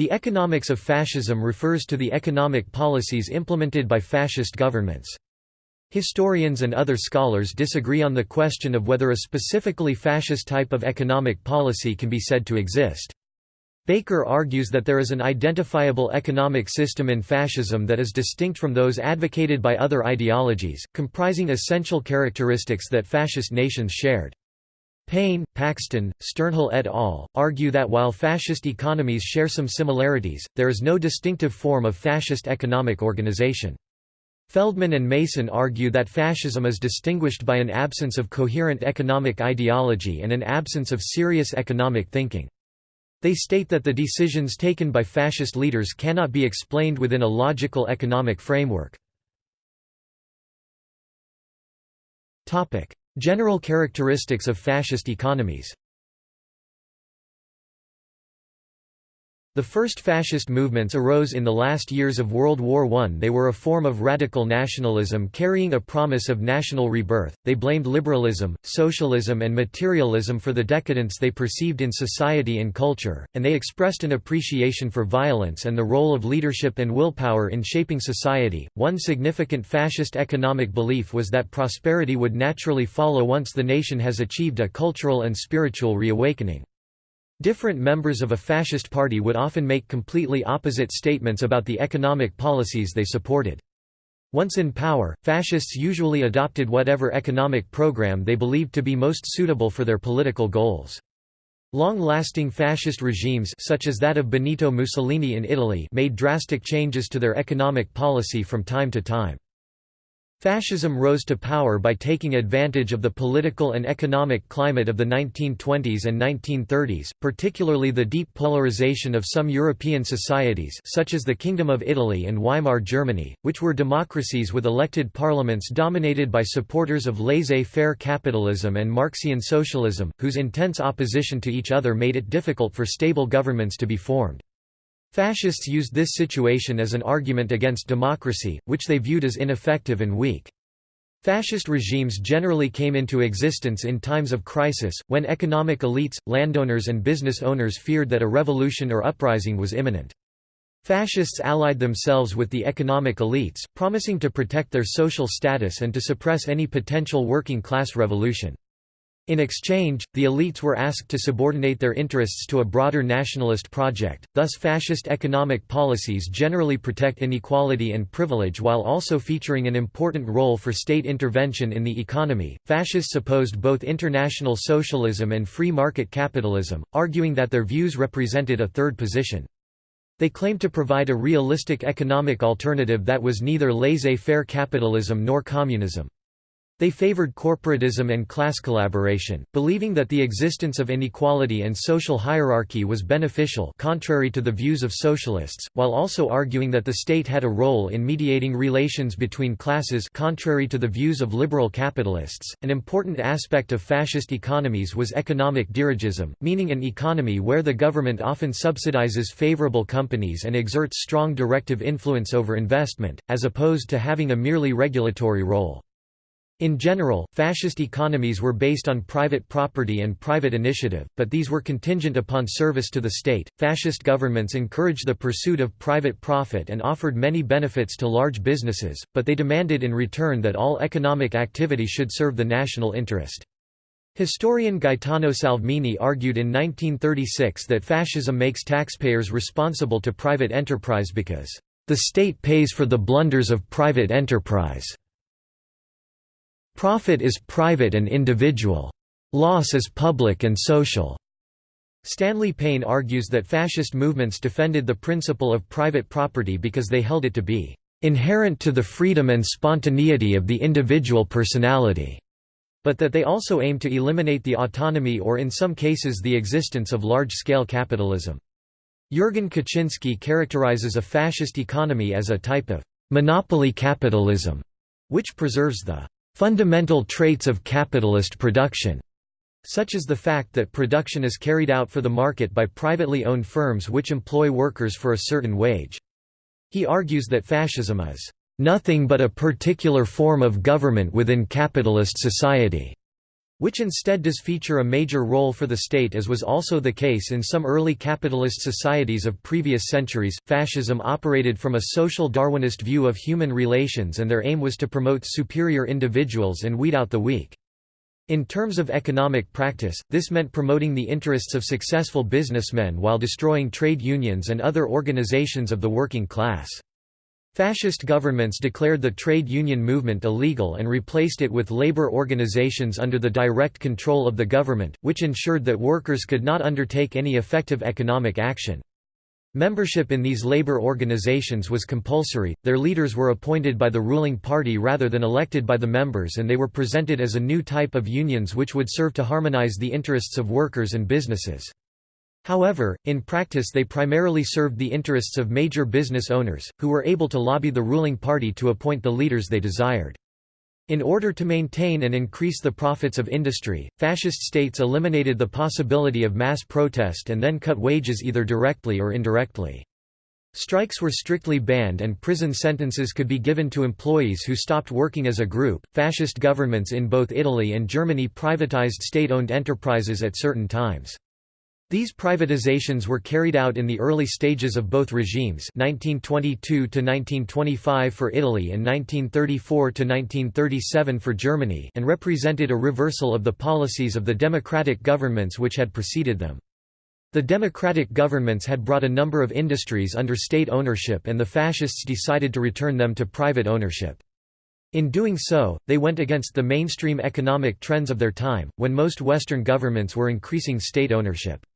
The economics of fascism refers to the economic policies implemented by fascist governments. Historians and other scholars disagree on the question of whether a specifically fascist type of economic policy can be said to exist. Baker argues that there is an identifiable economic system in fascism that is distinct from those advocated by other ideologies, comprising essential characteristics that fascist nations shared. Payne, Paxton, Sternhell et al. argue that while fascist economies share some similarities, there is no distinctive form of fascist economic organization. Feldman and Mason argue that fascism is distinguished by an absence of coherent economic ideology and an absence of serious economic thinking. They state that the decisions taken by fascist leaders cannot be explained within a logical economic framework. General characteristics of fascist economies The first fascist movements arose in the last years of World War I. They were a form of radical nationalism carrying a promise of national rebirth. They blamed liberalism, socialism, and materialism for the decadence they perceived in society and culture, and they expressed an appreciation for violence and the role of leadership and willpower in shaping society. One significant fascist economic belief was that prosperity would naturally follow once the nation has achieved a cultural and spiritual reawakening. Different members of a fascist party would often make completely opposite statements about the economic policies they supported. Once in power, fascists usually adopted whatever economic program they believed to be most suitable for their political goals. Long-lasting fascist regimes such as that of Benito Mussolini in Italy made drastic changes to their economic policy from time to time. Fascism rose to power by taking advantage of the political and economic climate of the 1920s and 1930s, particularly the deep polarization of some European societies such as the Kingdom of Italy and Weimar Germany, which were democracies with elected parliaments dominated by supporters of laissez-faire capitalism and Marxian socialism, whose intense opposition to each other made it difficult for stable governments to be formed. Fascists used this situation as an argument against democracy, which they viewed as ineffective and weak. Fascist regimes generally came into existence in times of crisis, when economic elites, landowners and business owners feared that a revolution or uprising was imminent. Fascists allied themselves with the economic elites, promising to protect their social status and to suppress any potential working-class revolution. In exchange, the elites were asked to subordinate their interests to a broader nationalist project, thus fascist economic policies generally protect inequality and privilege while also featuring an important role for state intervention in the economy. Fascists opposed both international socialism and free market capitalism, arguing that their views represented a third position. They claimed to provide a realistic economic alternative that was neither laissez-faire capitalism nor communism. They favored corporatism and class collaboration, believing that the existence of inequality and social hierarchy was beneficial contrary to the views of socialists, while also arguing that the state had a role in mediating relations between classes contrary to the views of liberal capitalists. An important aspect of fascist economies was economic dirigisme, meaning an economy where the government often subsidizes favorable companies and exerts strong directive influence over investment, as opposed to having a merely regulatory role. In general, fascist economies were based on private property and private initiative, but these were contingent upon service to the state. Fascist governments encouraged the pursuit of private profit and offered many benefits to large businesses, but they demanded in return that all economic activity should serve the national interest. Historian Gaetano Salvemini argued in 1936 that fascism makes taxpayers responsible to private enterprise because, "...the state pays for the blunders of private enterprise." Profit is private and individual. Loss is public and social. Stanley Payne argues that fascist movements defended the principle of private property because they held it to be inherent to the freedom and spontaneity of the individual personality, but that they also aimed to eliminate the autonomy or in some cases the existence of large-scale capitalism. Jurgen Kuczynski characterizes a fascist economy as a type of monopoly capitalism, which preserves the fundamental traits of capitalist production, such as the fact that production is carried out for the market by privately owned firms which employ workers for a certain wage. He argues that fascism is nothing but a particular form of government within capitalist society. Which instead does feature a major role for the state as was also the case in some early capitalist societies of previous centuries. Fascism operated from a social Darwinist view of human relations and their aim was to promote superior individuals and weed out the weak. In terms of economic practice, this meant promoting the interests of successful businessmen while destroying trade unions and other organizations of the working class. Fascist governments declared the trade union movement illegal and replaced it with labor organizations under the direct control of the government, which ensured that workers could not undertake any effective economic action. Membership in these labor organizations was compulsory, their leaders were appointed by the ruling party rather than elected by the members and they were presented as a new type of unions which would serve to harmonize the interests of workers and businesses. However, in practice they primarily served the interests of major business owners, who were able to lobby the ruling party to appoint the leaders they desired. In order to maintain and increase the profits of industry, fascist states eliminated the possibility of mass protest and then cut wages either directly or indirectly. Strikes were strictly banned and prison sentences could be given to employees who stopped working as a group. Fascist governments in both Italy and Germany privatized state owned enterprises at certain times. These privatizations were carried out in the early stages of both regimes 1922–1925 for Italy and 1934–1937 for Germany and represented a reversal of the policies of the democratic governments which had preceded them. The democratic governments had brought a number of industries under state ownership and the fascists decided to return them to private ownership. In doing so, they went against the mainstream economic trends of their time, when most Western governments were increasing state ownership.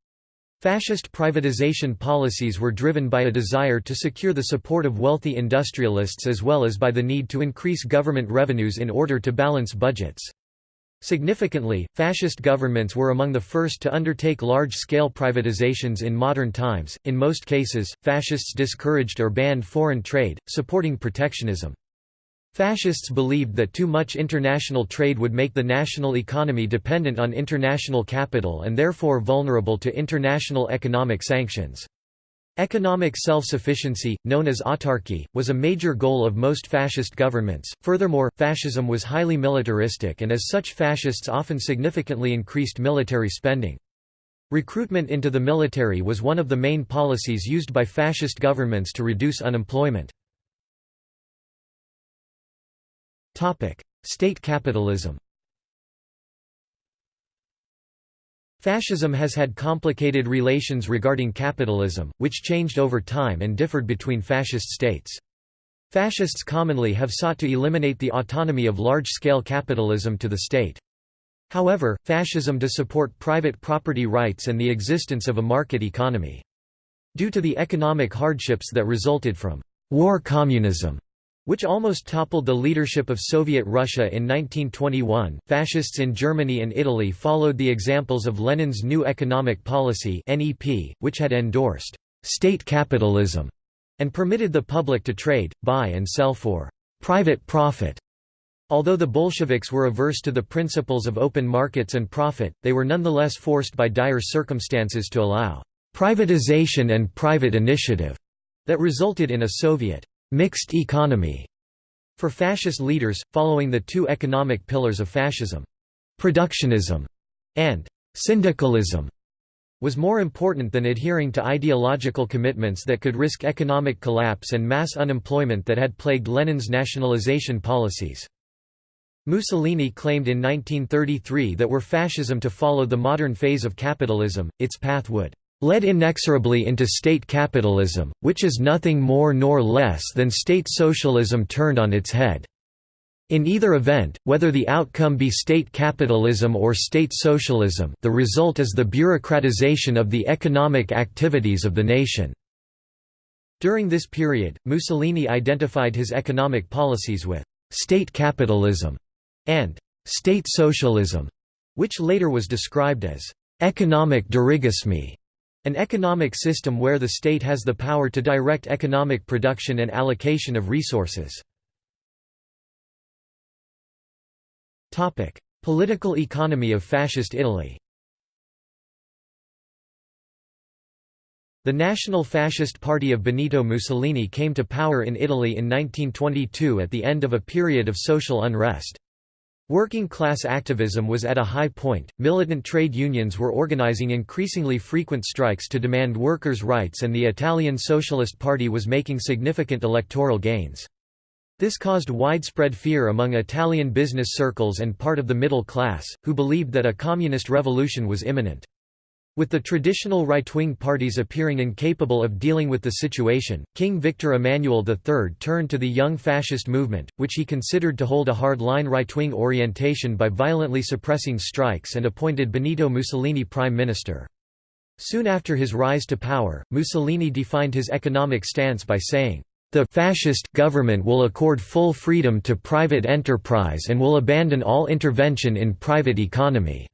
Fascist privatization policies were driven by a desire to secure the support of wealthy industrialists as well as by the need to increase government revenues in order to balance budgets. Significantly, fascist governments were among the first to undertake large-scale privatizations in modern times. In most cases, fascists discouraged or banned foreign trade, supporting protectionism. Fascists believed that too much international trade would make the national economy dependent on international capital and therefore vulnerable to international economic sanctions. Economic self-sufficiency, known as autarky, was a major goal of most fascist governments. Furthermore, fascism was highly militaristic and as such fascists often significantly increased military spending. Recruitment into the military was one of the main policies used by fascist governments to reduce unemployment. State capitalism Fascism has had complicated relations regarding capitalism, which changed over time and differed between fascist states. Fascists commonly have sought to eliminate the autonomy of large-scale capitalism to the state. However, fascism does support private property rights and the existence of a market economy. Due to the economic hardships that resulted from war communism, which almost toppled the leadership of Soviet Russia in 1921. Fascists in Germany and Italy followed the examples of Lenin's New Economic Policy (NEP), which had endorsed state capitalism and permitted the public to trade, buy and sell for private profit. Although the Bolsheviks were averse to the principles of open markets and profit, they were nonetheless forced by dire circumstances to allow privatization and private initiative that resulted in a Soviet mixed economy for fascist leaders, following the two economic pillars of fascism. Productionism and syndicalism was more important than adhering to ideological commitments that could risk economic collapse and mass unemployment that had plagued Lenin's nationalization policies. Mussolini claimed in 1933 that were fascism to follow the modern phase of capitalism, its path would led inexorably into state capitalism, which is nothing more nor less than state socialism turned on its head. In either event, whether the outcome be state capitalism or state socialism the result is the bureaucratization of the economic activities of the nation." During this period, Mussolini identified his economic policies with «state capitalism» and «state socialism», which later was described as «economic dirigisme». An economic system where the state has the power to direct economic production and allocation of resources. Political economy of Fascist Italy The National Fascist Party of Benito Mussolini came to power in Italy in 1922 at the end of a period of social unrest. Working class activism was at a high point, militant trade unions were organizing increasingly frequent strikes to demand workers' rights and the Italian Socialist Party was making significant electoral gains. This caused widespread fear among Italian business circles and part of the middle class, who believed that a communist revolution was imminent. With the traditional right-wing parties appearing incapable of dealing with the situation, King Victor Emmanuel III turned to the young fascist movement, which he considered to hold a hard-line right-wing orientation by violently suppressing strikes and appointed Benito Mussolini prime minister. Soon after his rise to power, Mussolini defined his economic stance by saying, "...the fascist government will accord full freedom to private enterprise and will abandon all intervention in private economy."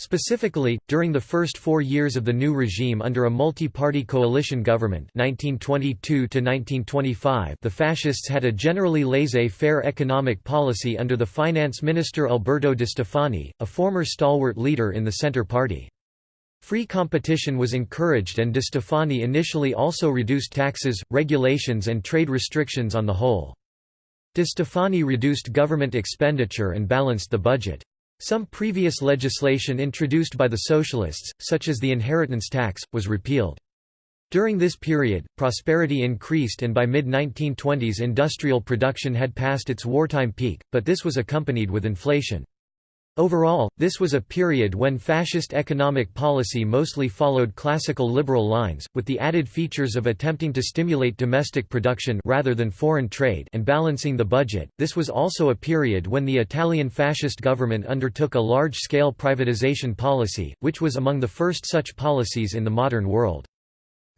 Specifically, during the first four years of the new regime under a multi-party coalition government 1922 the fascists had a generally laissez-faire economic policy under the finance minister Alberto de Stefani, a former stalwart leader in the Centre Party. Free competition was encouraged and de Stefani initially also reduced taxes, regulations and trade restrictions on the whole. De Stefani reduced government expenditure and balanced the budget. Some previous legislation introduced by the Socialists, such as the inheritance tax, was repealed. During this period, prosperity increased and by mid-1920s industrial production had passed its wartime peak, but this was accompanied with inflation. Overall, this was a period when fascist economic policy mostly followed classical liberal lines, with the added features of attempting to stimulate domestic production rather than foreign trade and balancing the budget. This was also a period when the Italian fascist government undertook a large-scale privatization policy, which was among the first such policies in the modern world.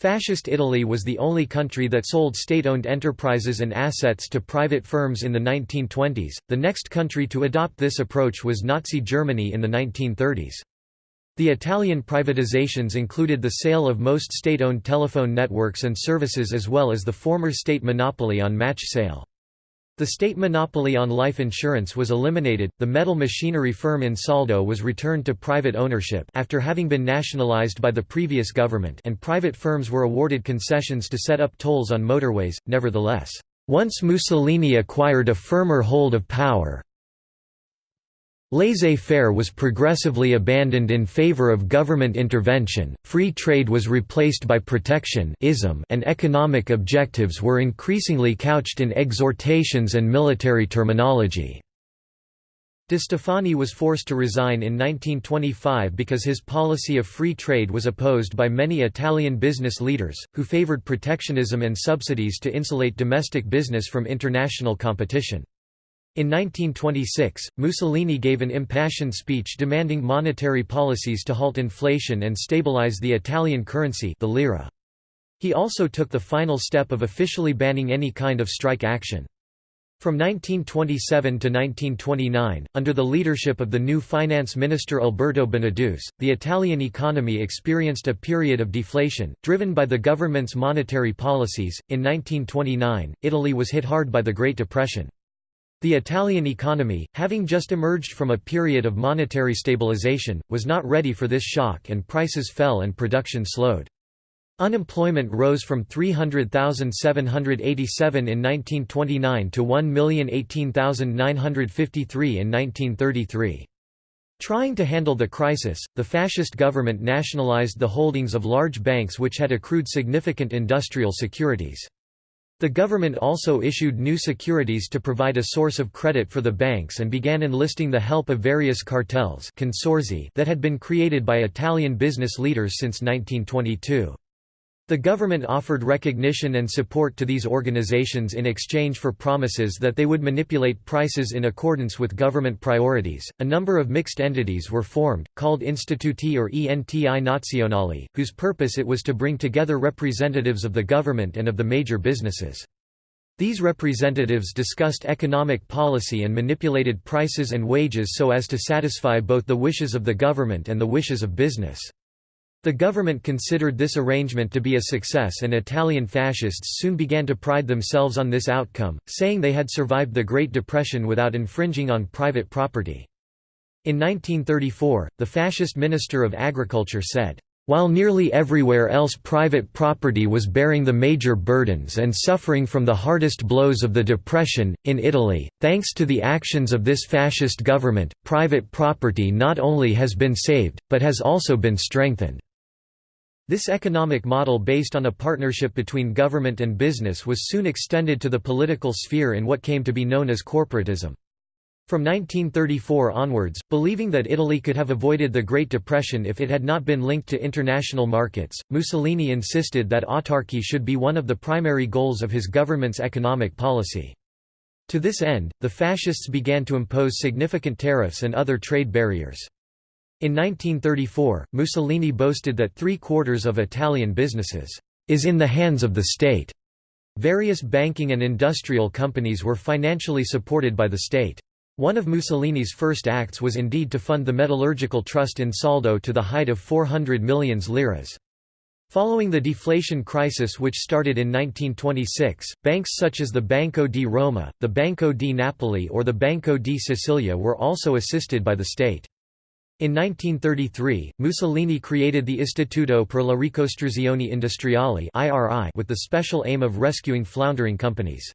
Fascist Italy was the only country that sold state-owned enterprises and assets to private firms in the 1920s. The next country to adopt this approach was Nazi Germany in the 1930s. The Italian privatizations included the sale of most state-owned telephone networks and services as well as the former state monopoly on match sale. The state monopoly on life insurance was eliminated, the metal machinery firm Ansaldo was returned to private ownership after having been nationalized by the previous government and private firms were awarded concessions to set up tolls on motorways, nevertheless, once Mussolini acquired a firmer hold of power, Laissez-faire was progressively abandoned in favor of government intervention, free trade was replaced by protection and economic objectives were increasingly couched in exhortations and military terminology. De Stefani was forced to resign in 1925 because his policy of free trade was opposed by many Italian business leaders, who favored protectionism and subsidies to insulate domestic business from international competition. In 1926, Mussolini gave an impassioned speech demanding monetary policies to halt inflation and stabilize the Italian currency the lira. He also took the final step of officially banning any kind of strike action. From 1927 to 1929, under the leadership of the new finance minister Alberto Beneduce, the Italian economy experienced a period of deflation, driven by the government's monetary policies. In 1929, Italy was hit hard by the Great Depression. The Italian economy, having just emerged from a period of monetary stabilization, was not ready for this shock and prices fell and production slowed. Unemployment rose from 300,787 in 1929 to 1,018,953 in 1933. Trying to handle the crisis, the fascist government nationalized the holdings of large banks which had accrued significant industrial securities. The government also issued new securities to provide a source of credit for the banks and began enlisting the help of various cartels that had been created by Italian business leaders since 1922. The government offered recognition and support to these organizations in exchange for promises that they would manipulate prices in accordance with government priorities. A number of mixed entities were formed, called Istituti or Enti Nazionali, whose purpose it was to bring together representatives of the government and of the major businesses. These representatives discussed economic policy and manipulated prices and wages so as to satisfy both the wishes of the government and the wishes of business. The government considered this arrangement to be a success and Italian fascists soon began to pride themselves on this outcome, saying they had survived the Great Depression without infringing on private property. In 1934, the fascist Minister of Agriculture said, While nearly everywhere else private property was bearing the major burdens and suffering from the hardest blows of the Depression, in Italy, thanks to the actions of this fascist government, private property not only has been saved, but has also been strengthened. This economic model based on a partnership between government and business was soon extended to the political sphere in what came to be known as corporatism. From 1934 onwards, believing that Italy could have avoided the Great Depression if it had not been linked to international markets, Mussolini insisted that autarky should be one of the primary goals of his government's economic policy. To this end, the fascists began to impose significant tariffs and other trade barriers. In 1934, Mussolini boasted that three-quarters of Italian businesses is in the hands of the state. Various banking and industrial companies were financially supported by the state. One of Mussolini's first acts was indeed to fund the Metallurgical Trust Ansaldo to the height of 400 million liras. Following the deflation crisis which started in 1926, banks such as the Banco di Roma, the Banco di Napoli or the Banco di Sicilia were also assisted by the state. In 1933, Mussolini created the Istituto per la Ricostruzione Industriale with the special aim of rescuing floundering companies.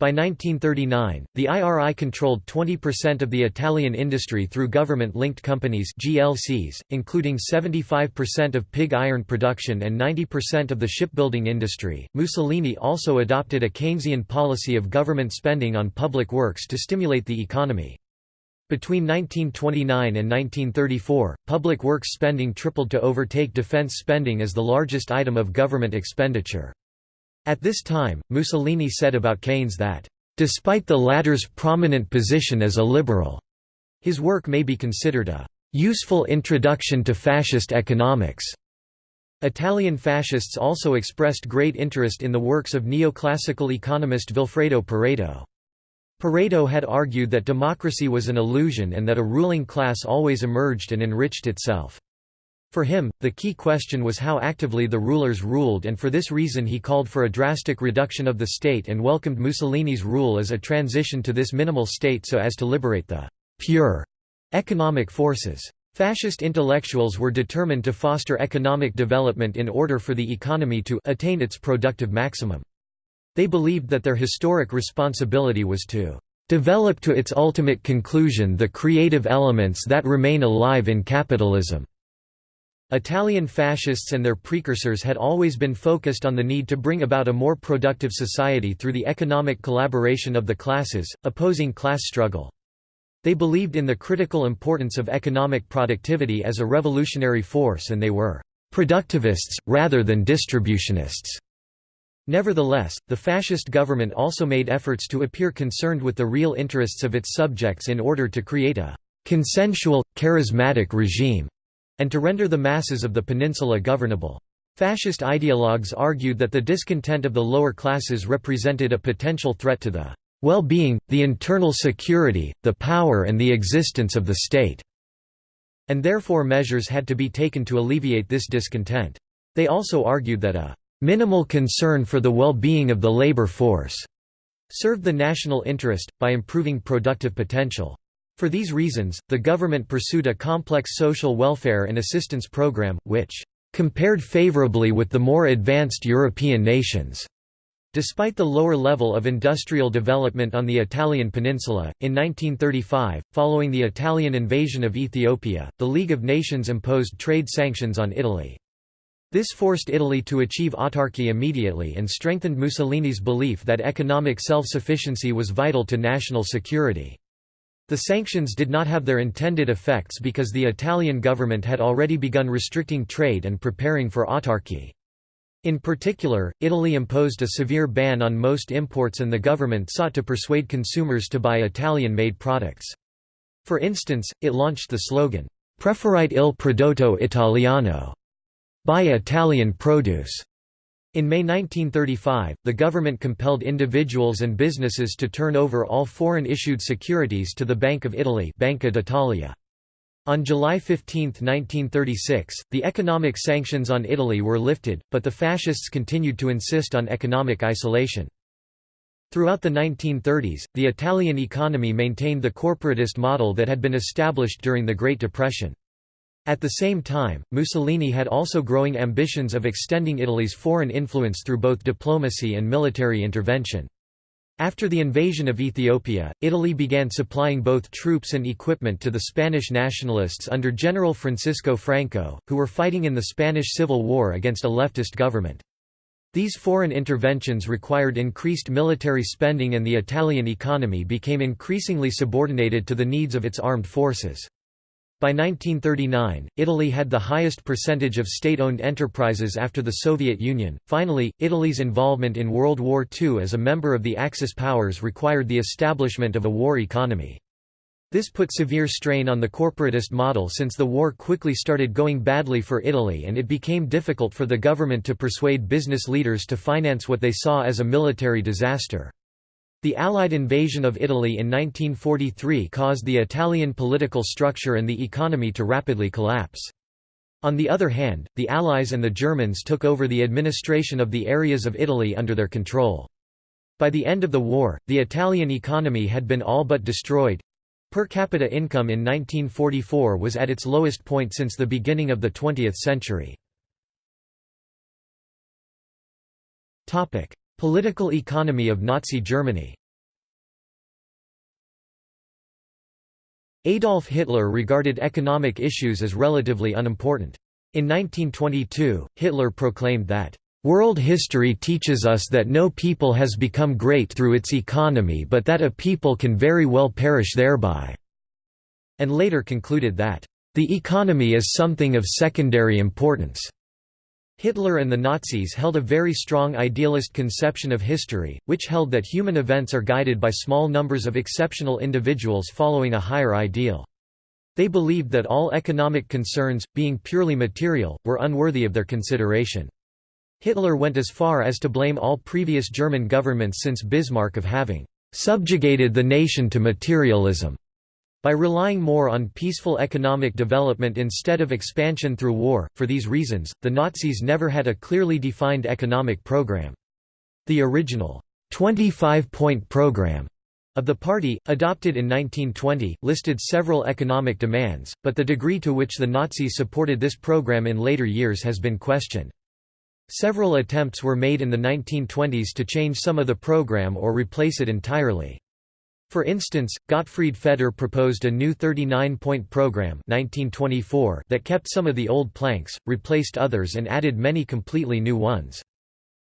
By 1939, the IRI controlled 20% of the Italian industry through government-linked companies GLCs, including 75% of pig iron production and 90% of the shipbuilding industry. Mussolini also adopted a Keynesian policy of government spending on public works to stimulate the economy. Between 1929 and 1934, public works spending tripled to overtake defense spending as the largest item of government expenditure. At this time, Mussolini said about Keynes that, "...despite the latter's prominent position as a liberal," his work may be considered a "...useful introduction to fascist economics." Italian fascists also expressed great interest in the works of neoclassical economist Vilfredo Pareto. Pareto had argued that democracy was an illusion and that a ruling class always emerged and enriched itself. For him, the key question was how actively the rulers ruled and for this reason he called for a drastic reduction of the state and welcomed Mussolini's rule as a transition to this minimal state so as to liberate the «pure» economic forces. Fascist intellectuals were determined to foster economic development in order for the economy to attain its productive maximum. They believed that their historic responsibility was to develop to its ultimate conclusion the creative elements that remain alive in capitalism. Italian fascists and their precursors had always been focused on the need to bring about a more productive society through the economic collaboration of the classes, opposing class struggle. They believed in the critical importance of economic productivity as a revolutionary force and they were «productivists, rather than distributionists». Nevertheless, the fascist government also made efforts to appear concerned with the real interests of its subjects in order to create a «consensual, charismatic regime» and to render the masses of the peninsula governable. Fascist ideologues argued that the discontent of the lower classes represented a potential threat to the well-being, the internal security, the power and the existence of the state, and therefore measures had to be taken to alleviate this discontent. They also argued that a minimal concern for the well-being of the labor force served the national interest, by improving productive potential. For these reasons, the government pursued a complex social welfare and assistance program, which compared favorably with the more advanced European nations. Despite the lower level of industrial development on the Italian peninsula, in 1935, following the Italian invasion of Ethiopia, the League of Nations imposed trade sanctions on Italy. This forced Italy to achieve autarky immediately and strengthened Mussolini's belief that economic self-sufficiency was vital to national security. The sanctions did not have their intended effects because the Italian government had already begun restricting trade and preparing for autarky. In particular, Italy imposed a severe ban on most imports and the government sought to persuade consumers to buy Italian-made products. For instance, it launched the slogan, Preferite il prodotto italiano, buy Italian produce. In May 1935, the government compelled individuals and businesses to turn over all foreign-issued securities to the Bank of Italy Banca d'Italia. On July 15, 1936, the economic sanctions on Italy were lifted, but the fascists continued to insist on economic isolation. Throughout the 1930s, the Italian economy maintained the corporatist model that had been established during the Great Depression. At the same time, Mussolini had also growing ambitions of extending Italy's foreign influence through both diplomacy and military intervention. After the invasion of Ethiopia, Italy began supplying both troops and equipment to the Spanish nationalists under General Francisco Franco, who were fighting in the Spanish Civil War against a leftist government. These foreign interventions required increased military spending and the Italian economy became increasingly subordinated to the needs of its armed forces. By 1939, Italy had the highest percentage of state-owned enterprises after the Soviet Union. Finally, Italy's involvement in World War II as a member of the Axis powers required the establishment of a war economy. This put severe strain on the corporatist model since the war quickly started going badly for Italy and it became difficult for the government to persuade business leaders to finance what they saw as a military disaster. The Allied invasion of Italy in 1943 caused the Italian political structure and the economy to rapidly collapse. On the other hand, the Allies and the Germans took over the administration of the areas of Italy under their control. By the end of the war, the Italian economy had been all but destroyed. Per capita income in 1944 was at its lowest point since the beginning of the 20th century. Political economy of Nazi Germany Adolf Hitler regarded economic issues as relatively unimportant. In 1922, Hitler proclaimed that, "...world history teaches us that no people has become great through its economy but that a people can very well perish thereby," and later concluded that, "...the economy is something of secondary importance." Hitler and the Nazis held a very strong idealist conception of history, which held that human events are guided by small numbers of exceptional individuals following a higher ideal. They believed that all economic concerns, being purely material, were unworthy of their consideration. Hitler went as far as to blame all previous German governments since Bismarck of having subjugated the nation to materialism. By relying more on peaceful economic development instead of expansion through war, for these reasons, the Nazis never had a clearly defined economic program. The original 25-point program of the party, adopted in 1920, listed several economic demands, but the degree to which the Nazis supported this program in later years has been questioned. Several attempts were made in the 1920s to change some of the program or replace it entirely. For instance, Gottfried Feder proposed a new 39-point program 1924 that kept some of the old planks, replaced others and added many completely new ones.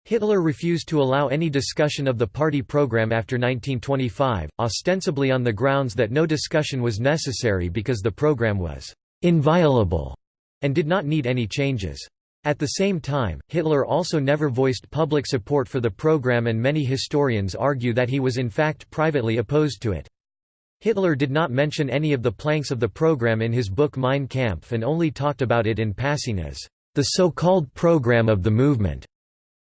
Hitler refused to allow any discussion of the party program after 1925, ostensibly on the grounds that no discussion was necessary because the program was «inviolable» and did not need any changes. At the same time, Hitler also never voiced public support for the program and many historians argue that he was in fact privately opposed to it. Hitler did not mention any of the planks of the program in his book Mein Kampf and only talked about it in passing as the so-called program of the movement.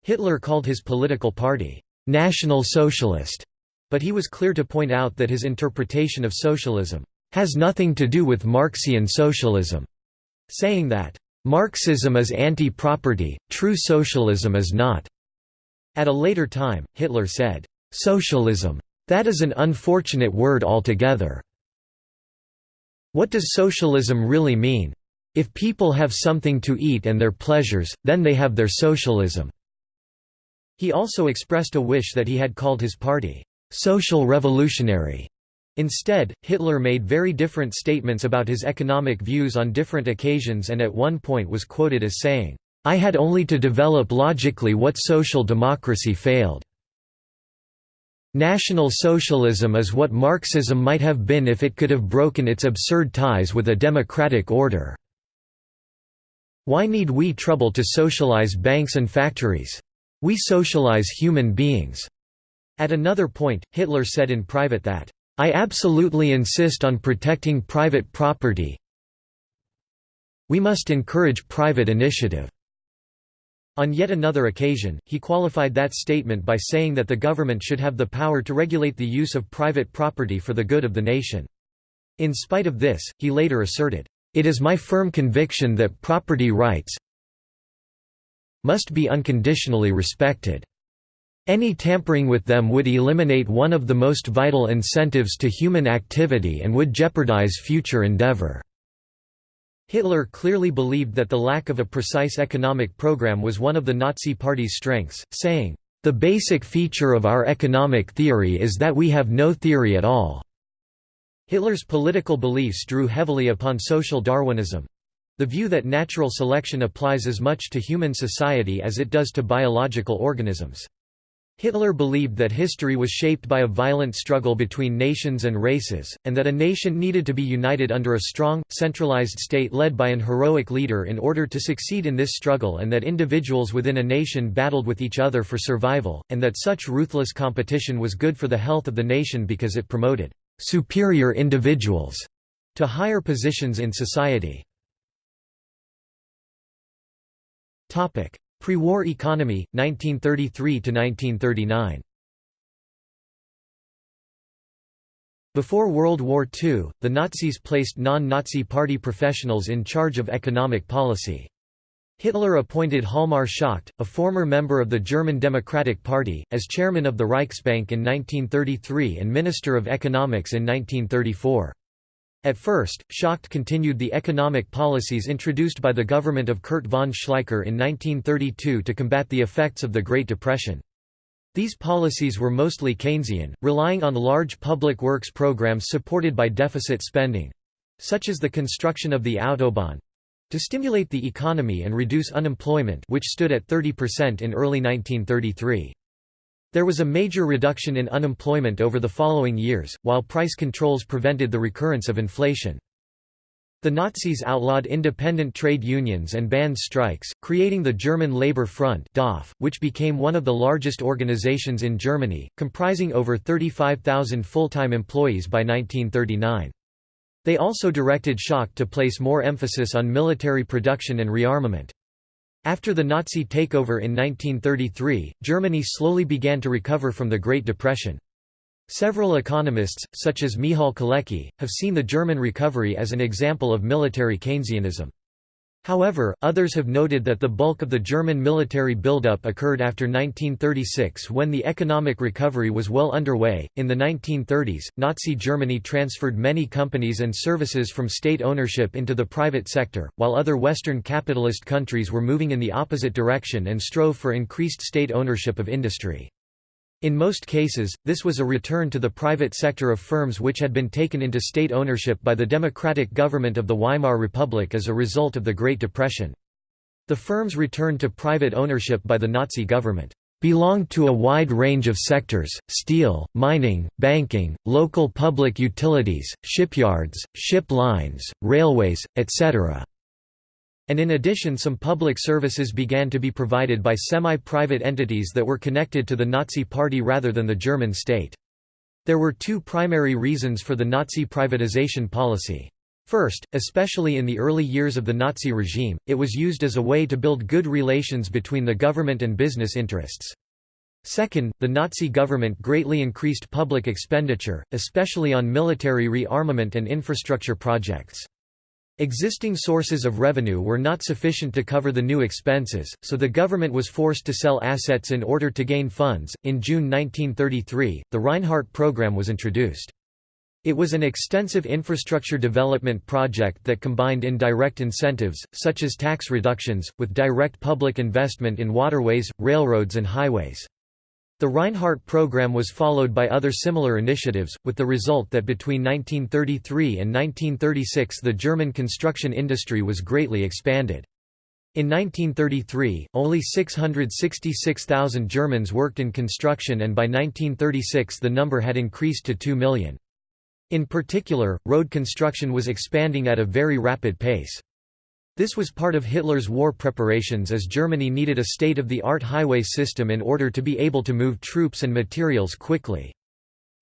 Hitler called his political party, "'National Socialist' but he was clear to point out that his interpretation of socialism has nothing to do with Marxian socialism, saying that Marxism is anti-property, true socialism is not." At a later time, Hitler said, "'Socialism. That is an unfortunate word altogether. What does socialism really mean? If people have something to eat and their pleasures, then they have their socialism." He also expressed a wish that he had called his party, "'social revolutionary' Instead, Hitler made very different statements about his economic views on different occasions and at one point was quoted as saying, "'I had only to develop logically what social democracy failed. National Socialism is what Marxism might have been if it could have broken its absurd ties with a democratic order. Why need we trouble to socialize banks and factories? We socialize human beings." At another point, Hitler said in private that, I absolutely insist on protecting private property. We must encourage private initiative." On yet another occasion, he qualified that statement by saying that the government should have the power to regulate the use of private property for the good of the nation. In spite of this, he later asserted, "...it is my firm conviction that property rights must be unconditionally respected." Any tampering with them would eliminate one of the most vital incentives to human activity and would jeopardize future endeavor. Hitler clearly believed that the lack of a precise economic program was one of the Nazi Party's strengths, saying, "...the basic feature of our economic theory is that we have no theory at all." Hitler's political beliefs drew heavily upon social Darwinism. The view that natural selection applies as much to human society as it does to biological organisms. Hitler believed that history was shaped by a violent struggle between nations and races, and that a nation needed to be united under a strong, centralized state led by an heroic leader in order to succeed in this struggle and that individuals within a nation battled with each other for survival, and that such ruthless competition was good for the health of the nation because it promoted «superior individuals» to higher positions in society. Pre-war economy, 1933–1939 Before World War II, the Nazis placed non-Nazi party professionals in charge of economic policy. Hitler appointed Hjalmar Schacht, a former member of the German Democratic Party, as chairman of the Reichsbank in 1933 and Minister of Economics in 1934. At first, Schacht continued the economic policies introduced by the government of Kurt von Schleicher in 1932 to combat the effects of the Great Depression. These policies were mostly Keynesian, relying on large public works programs supported by deficit spending—such as the construction of the Autobahn—to stimulate the economy and reduce unemployment which stood at 30% in early 1933. There was a major reduction in unemployment over the following years, while price controls prevented the recurrence of inflation. The Nazis outlawed independent trade unions and banned strikes, creating the German Labour Front which became one of the largest organizations in Germany, comprising over 35,000 full-time employees by 1939. They also directed Schacht to place more emphasis on military production and rearmament. After the Nazi takeover in 1933, Germany slowly began to recover from the Great Depression. Several economists, such as Michal Kalecki, have seen the German recovery as an example of military Keynesianism. However, others have noted that the bulk of the German military buildup occurred after 1936 when the economic recovery was well underway. In the 1930s, Nazi Germany transferred many companies and services from state ownership into the private sector, while other Western capitalist countries were moving in the opposite direction and strove for increased state ownership of industry. In most cases, this was a return to the private sector of firms which had been taken into state ownership by the democratic government of the Weimar Republic as a result of the Great Depression. The firms returned to private ownership by the Nazi government belonged to a wide range of sectors, steel, mining, banking, local public utilities, shipyards, ship lines, railways, etc and in addition some public services began to be provided by semi-private entities that were connected to the Nazi Party rather than the German state. There were two primary reasons for the Nazi privatization policy. First, especially in the early years of the Nazi regime, it was used as a way to build good relations between the government and business interests. Second, the Nazi government greatly increased public expenditure, especially on military rearmament and infrastructure projects. Existing sources of revenue were not sufficient to cover the new expenses, so the government was forced to sell assets in order to gain funds. In June 1933, the Reinhardt program was introduced. It was an extensive infrastructure development project that combined indirect incentives, such as tax reductions, with direct public investment in waterways, railroads and highways. The Reinhardt program was followed by other similar initiatives, with the result that between 1933 and 1936 the German construction industry was greatly expanded. In 1933, only 666,000 Germans worked in construction and by 1936 the number had increased to 2 million. In particular, road construction was expanding at a very rapid pace. This was part of Hitler's war preparations as Germany needed a state-of-the-art highway system in order to be able to move troops and materials quickly.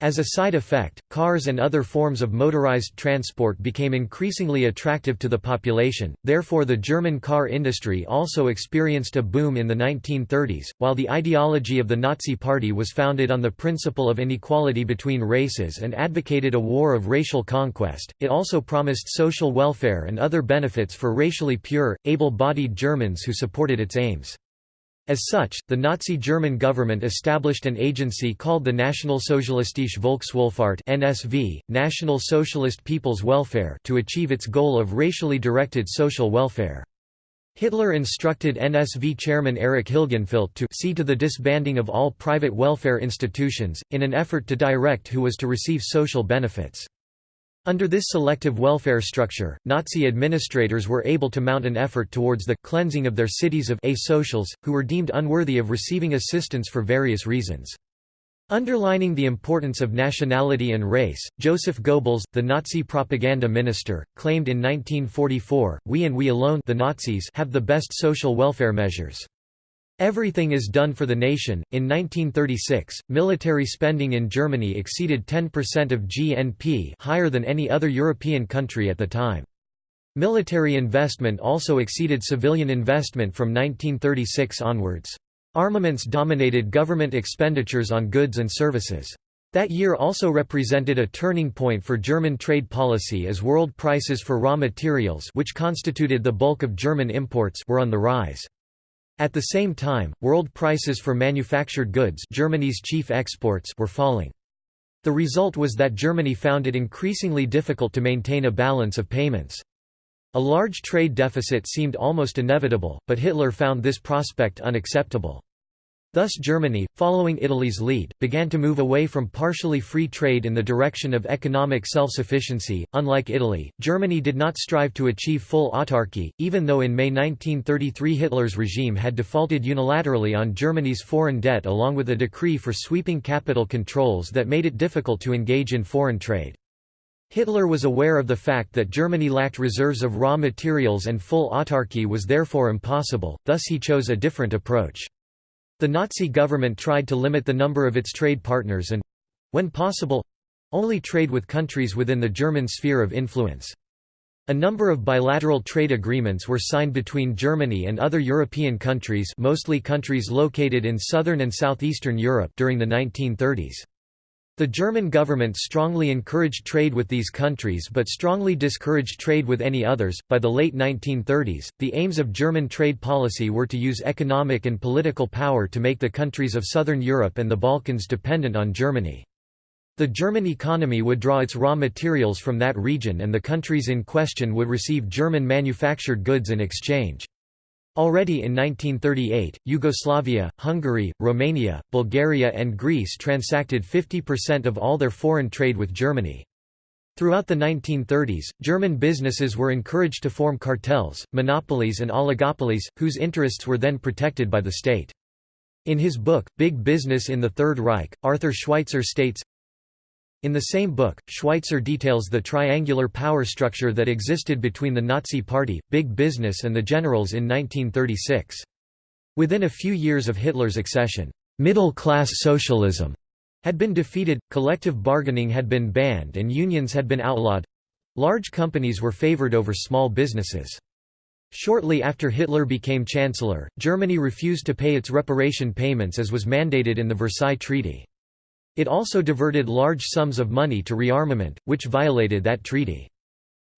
As a side effect, cars and other forms of motorized transport became increasingly attractive to the population, therefore the German car industry also experienced a boom in the 1930s. While the ideology of the Nazi Party was founded on the principle of inequality between races and advocated a war of racial conquest, it also promised social welfare and other benefits for racially pure, able-bodied Germans who supported its aims. As such, the Nazi German government established an agency called the Nationalsozialistische Volkswohlfahrt (NSV), National Socialist People's Welfare, to achieve its goal of racially directed social welfare. Hitler instructed NSV chairman Erich Hilgenfeldt to see to the disbanding of all private welfare institutions, in an effort to direct who was to receive social benefits. Under this selective welfare structure, Nazi administrators were able to mount an effort towards the cleansing of their cities of asocials, who were deemed unworthy of receiving assistance for various reasons. Underlining the importance of nationality and race, Joseph Goebbels, the Nazi propaganda minister, claimed in 1944, we and we alone the Nazis have the best social welfare measures. Everything is done for the nation. In 1936, military spending in Germany exceeded 10% of GNP, higher than any other European country at the time. Military investment also exceeded civilian investment from 1936 onwards. Armaments dominated government expenditures on goods and services. That year also represented a turning point for German trade policy as world prices for raw materials which constituted the bulk of German imports were on the rise. At the same time, world prices for manufactured goods Germany's chief exports were falling. The result was that Germany found it increasingly difficult to maintain a balance of payments. A large trade deficit seemed almost inevitable, but Hitler found this prospect unacceptable. Thus Germany, following Italy's lead, began to move away from partially free trade in the direction of economic self-sufficiency. Unlike Italy, Germany did not strive to achieve full autarky, even though in May 1933 Hitler's regime had defaulted unilaterally on Germany's foreign debt along with a decree for sweeping capital controls that made it difficult to engage in foreign trade. Hitler was aware of the fact that Germany lacked reserves of raw materials and full autarky was therefore impossible, thus he chose a different approach. The Nazi government tried to limit the number of its trade partners and—when possible—only trade with countries within the German sphere of influence. A number of bilateral trade agreements were signed between Germany and other European countries mostly countries located in southern and southeastern Europe during the 1930s. The German government strongly encouraged trade with these countries but strongly discouraged trade with any others. By the late 1930s, the aims of German trade policy were to use economic and political power to make the countries of southern Europe and the Balkans dependent on Germany. The German economy would draw its raw materials from that region and the countries in question would receive German manufactured goods in exchange. Already in 1938, Yugoslavia, Hungary, Romania, Bulgaria and Greece transacted 50% of all their foreign trade with Germany. Throughout the 1930s, German businesses were encouraged to form cartels, monopolies and oligopolies, whose interests were then protected by the state. In his book, Big Business in the Third Reich, Arthur Schweitzer states, in the same book, Schweitzer details the triangular power structure that existed between the Nazi Party, Big Business and the generals in 1936. Within a few years of Hitler's accession, middle-class socialism had been defeated, collective bargaining had been banned and unions had been outlawed. Large companies were favored over small businesses. Shortly after Hitler became chancellor, Germany refused to pay its reparation payments as was mandated in the Versailles Treaty. It also diverted large sums of money to rearmament, which violated that treaty.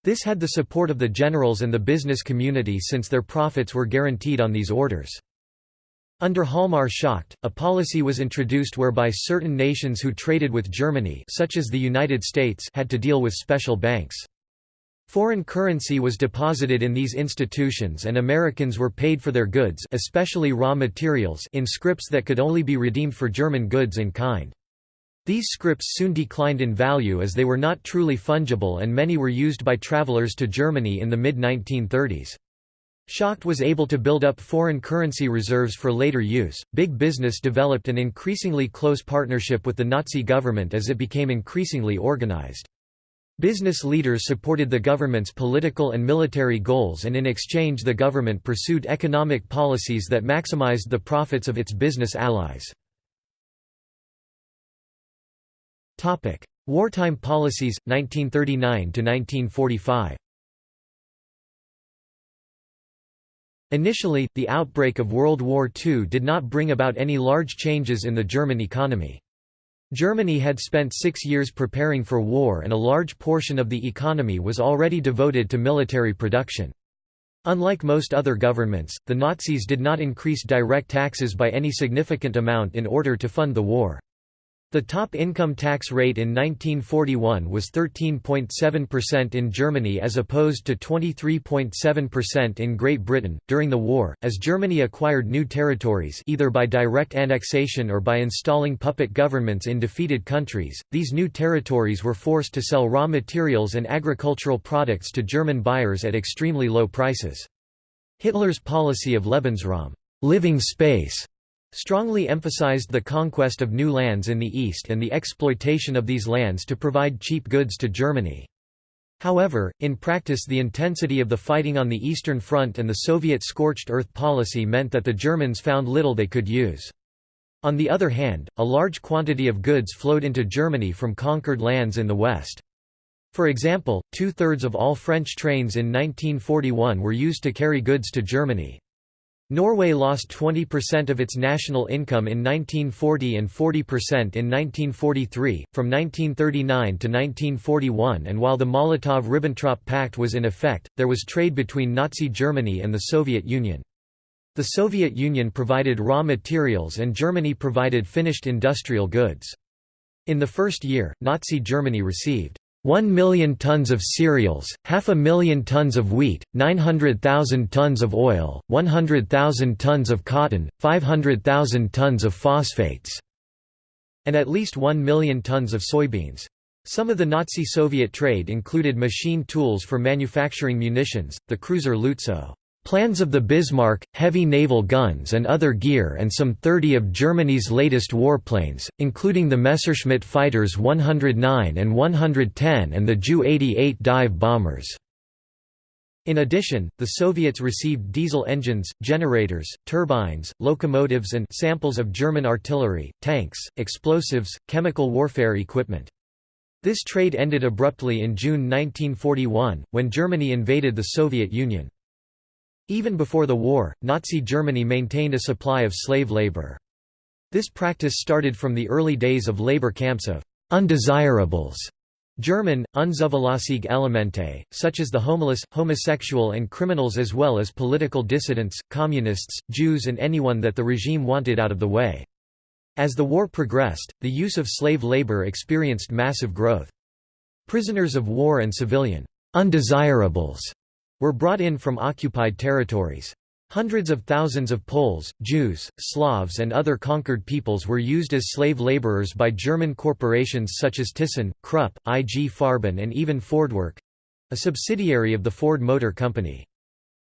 This had the support of the generals and the business community since their profits were guaranteed on these orders. Under Hjalmar Schacht, a policy was introduced whereby certain nations who traded with Germany such as the United States had to deal with special banks. Foreign currency was deposited in these institutions and Americans were paid for their goods especially raw materials in scrips that could only be redeemed for German goods in kind. These scripts soon declined in value as they were not truly fungible and many were used by travelers to Germany in the mid-1930s. Schacht was able to build up foreign currency reserves for later use. Big business developed an increasingly close partnership with the Nazi government as it became increasingly organized. Business leaders supported the government's political and military goals and in exchange the government pursued economic policies that maximized the profits of its business allies. Topic: Wartime policies 1939 to 1945. Initially, the outbreak of World War II did not bring about any large changes in the German economy. Germany had spent six years preparing for war and a large portion of the economy was already devoted to military production. Unlike most other governments, the Nazis did not increase direct taxes by any significant amount in order to fund the war. The top income tax rate in 1941 was 13.7% in Germany as opposed to 23.7% in Great Britain. During the war, as Germany acquired new territories either by direct annexation or by installing puppet governments in defeated countries, these new territories were forced to sell raw materials and agricultural products to German buyers at extremely low prices. Hitler's policy of Lebensraum, living space strongly emphasized the conquest of new lands in the east and the exploitation of these lands to provide cheap goods to Germany. However, in practice the intensity of the fighting on the Eastern Front and the Soviet scorched earth policy meant that the Germans found little they could use. On the other hand, a large quantity of goods flowed into Germany from conquered lands in the west. For example, two-thirds of all French trains in 1941 were used to carry goods to Germany. Norway lost 20% of its national income in 1940 and 40% in 1943, from 1939 to 1941 and while the Molotov–Ribbentrop Pact was in effect, there was trade between Nazi Germany and the Soviet Union. The Soviet Union provided raw materials and Germany provided finished industrial goods. In the first year, Nazi Germany received 1 million tons of cereals, half a million tons of wheat, 900,000 tons of oil, 100,000 tons of cotton, 500,000 tons of phosphates, and at least 1 million tons of soybeans. Some of the Nazi-Soviet trade included machine tools for manufacturing munitions, the cruiser Lutzow. Plans of the Bismarck, heavy naval guns and other gear and some 30 of Germany's latest warplanes, including the Messerschmitt fighters 109 and 110 and the Ju-88 dive bombers. In addition, the Soviets received diesel engines, generators, turbines, locomotives and samples of German artillery, tanks, explosives, chemical warfare equipment. This trade ended abruptly in June 1941, when Germany invaded the Soviet Union. Even before the war, Nazi Germany maintained a supply of slave labor. This practice started from the early days of labor camps of undesirables German, unzuverlässige Elemente, such as the homeless, homosexual and criminals as well as political dissidents, communists, Jews and anyone that the regime wanted out of the way. As the war progressed, the use of slave labor experienced massive growth. Prisoners of war and civilian undesirables were brought in from occupied territories. Hundreds of thousands of Poles, Jews, Slavs and other conquered peoples were used as slave laborers by German corporations such as Thyssen, Krupp, IG Farben and even Fordwerk—a subsidiary of the Ford Motor Company.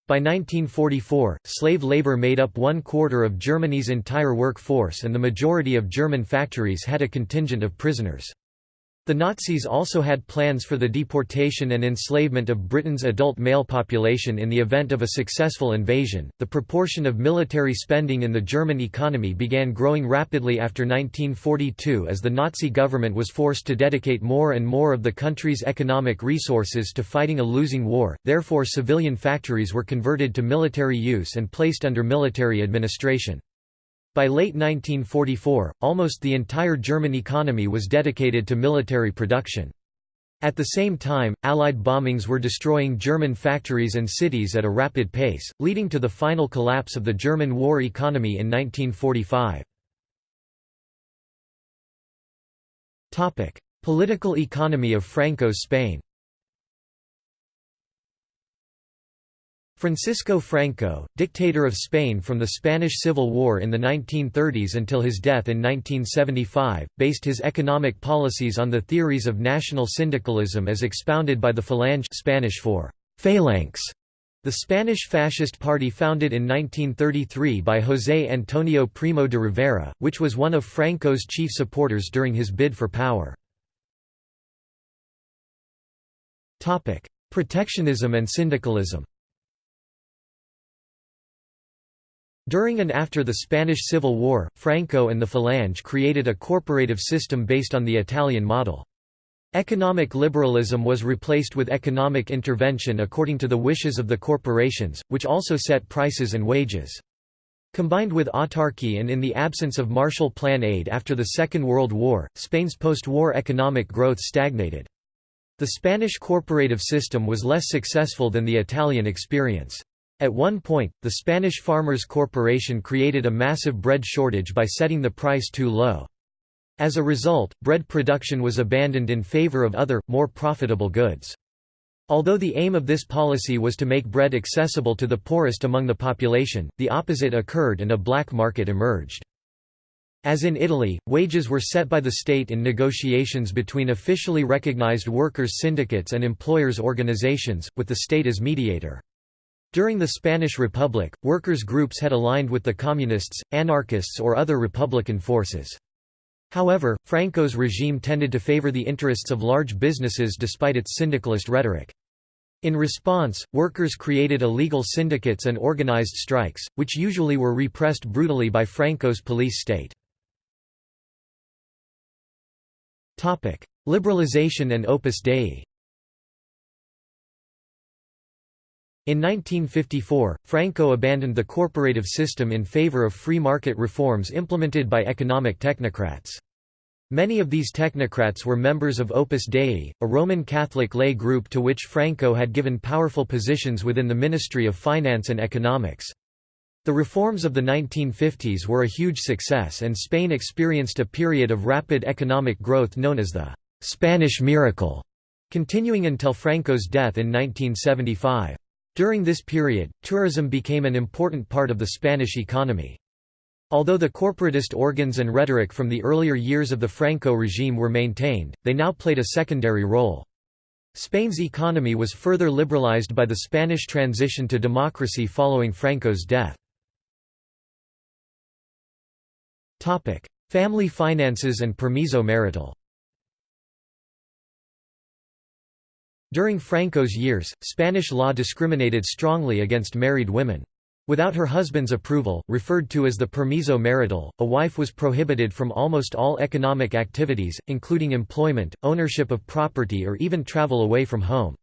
By 1944, slave labor made up one quarter of Germany's entire workforce and the majority of German factories had a contingent of prisoners. The Nazis also had plans for the deportation and enslavement of Britain's adult male population in the event of a successful invasion. The proportion of military spending in the German economy began growing rapidly after 1942 as the Nazi government was forced to dedicate more and more of the country's economic resources to fighting a losing war, therefore, civilian factories were converted to military use and placed under military administration. By late 1944, almost the entire German economy was dedicated to military production. At the same time, Allied bombings were destroying German factories and cities at a rapid pace, leading to the final collapse of the German war economy in 1945. Political economy of Franco's Spain Francisco Franco, dictator of Spain from the Spanish Civil War in the 1930s until his death in 1975, based his economic policies on the theories of national syndicalism as expounded by the Falange Spanish for phalanx, the Spanish fascist party founded in 1933 by José Antonio Primo de Rivera, which was one of Franco's chief supporters during his bid for power. Protectionism and syndicalism During and after the Spanish Civil War, Franco and the Falange created a corporative system based on the Italian model. Economic liberalism was replaced with economic intervention according to the wishes of the corporations, which also set prices and wages. Combined with autarky and in the absence of Marshall Plan aid after the Second World War, Spain's post-war economic growth stagnated. The Spanish corporative system was less successful than the Italian experience. At one point, the Spanish Farmers Corporation created a massive bread shortage by setting the price too low. As a result, bread production was abandoned in favor of other, more profitable goods. Although the aim of this policy was to make bread accessible to the poorest among the population, the opposite occurred and a black market emerged. As in Italy, wages were set by the state in negotiations between officially recognized workers' syndicates and employers' organizations, with the state as mediator. During the Spanish Republic, workers' groups had aligned with the communists, anarchists or other republican forces. However, Franco's regime tended to favor the interests of large businesses despite its syndicalist rhetoric. In response, workers created illegal syndicates and organized strikes, which usually were repressed brutally by Franco's police state. Liberalization and Opus Dei In 1954, Franco abandoned the corporative system in favor of free market reforms implemented by economic technocrats. Many of these technocrats were members of Opus Dei, a Roman Catholic lay group to which Franco had given powerful positions within the Ministry of Finance and Economics. The reforms of the 1950s were a huge success and Spain experienced a period of rapid economic growth known as the «Spanish miracle», continuing until Franco's death in 1975. During this period, tourism became an important part of the Spanish economy. Although the corporatist organs and rhetoric from the earlier years of the Franco regime were maintained, they now played a secondary role. Spain's economy was further liberalized by the Spanish transition to democracy following Franco's death. Family finances and permiso marital During Franco's years, Spanish law discriminated strongly against married women. Without her husband's approval, referred to as the permiso marital, a wife was prohibited from almost all economic activities, including employment, ownership of property or even travel away from home.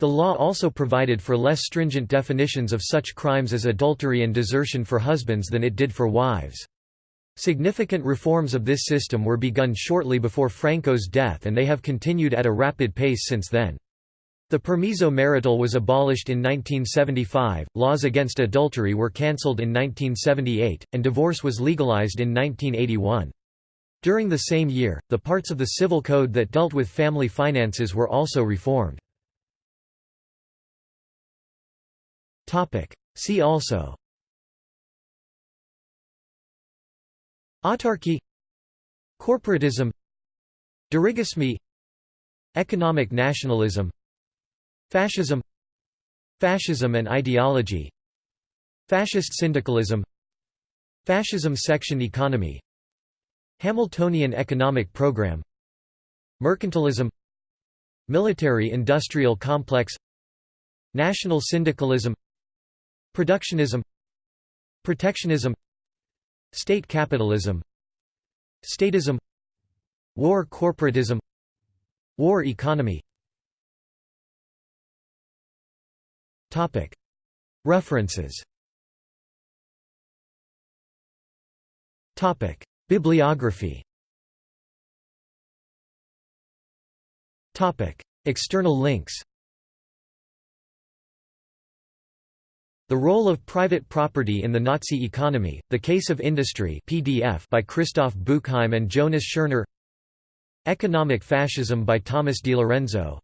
The law also provided for less stringent definitions of such crimes as adultery and desertion for husbands than it did for wives. Significant reforms of this system were begun shortly before Franco's death and they have continued at a rapid pace since then. The permiso marital was abolished in 1975, laws against adultery were cancelled in 1978, and divorce was legalized in 1981. During the same year, the parts of the civil code that dealt with family finances were also reformed. See also. Autarky. Corporatism. Dirigismo Economic nationalism Fascism Fascism and ideology Fascist syndicalism Fascism section economy Hamiltonian economic program Mercantilism Military-industrial complex National syndicalism Productionism Protectionism State capitalism Statism War corporatism War economy References. Bibliography. External links. The Role of Private Property in the Nazi Economy, The Case of Industry PDF by Christoph Buchheim and Jonas Scherner Economic Fascism by Thomas DiLorenzo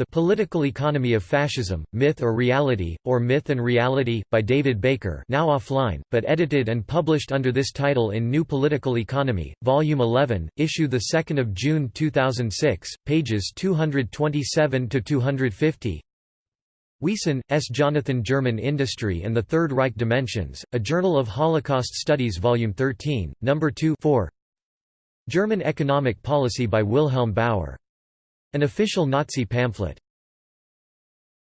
the Political Economy of Fascism, Myth or Reality, or Myth and Reality, by David Baker now offline, but edited and published under this title in New Political Economy, Volume 11, issue 2 June 2006, pages 227–250 Wiesen, S. Jonathan German Industry and the Third Reich Dimensions, A Journal of Holocaust Studies Volume 13, No. 2 4. German Economic Policy by Wilhelm Bauer an official Nazi pamphlet.